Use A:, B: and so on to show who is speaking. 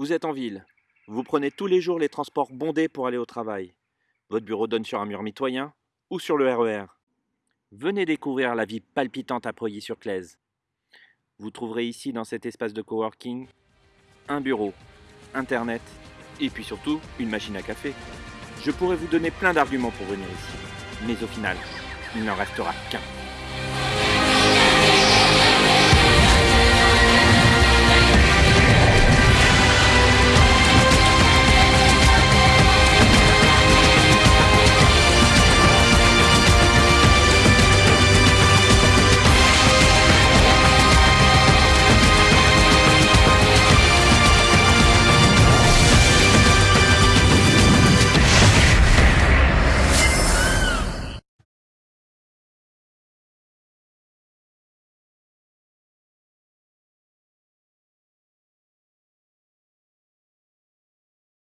A: Vous êtes en ville. Vous prenez tous les jours les transports bondés pour aller au travail. Votre bureau donne sur un mur mitoyen ou sur le RER. Venez découvrir la vie palpitante à Preuilly-sur-Claise. Vous trouverez ici, dans cet espace de coworking, un bureau, internet et puis surtout une machine à café. Je pourrais vous donner plein d'arguments pour venir ici, mais au final, il n'en restera qu'un.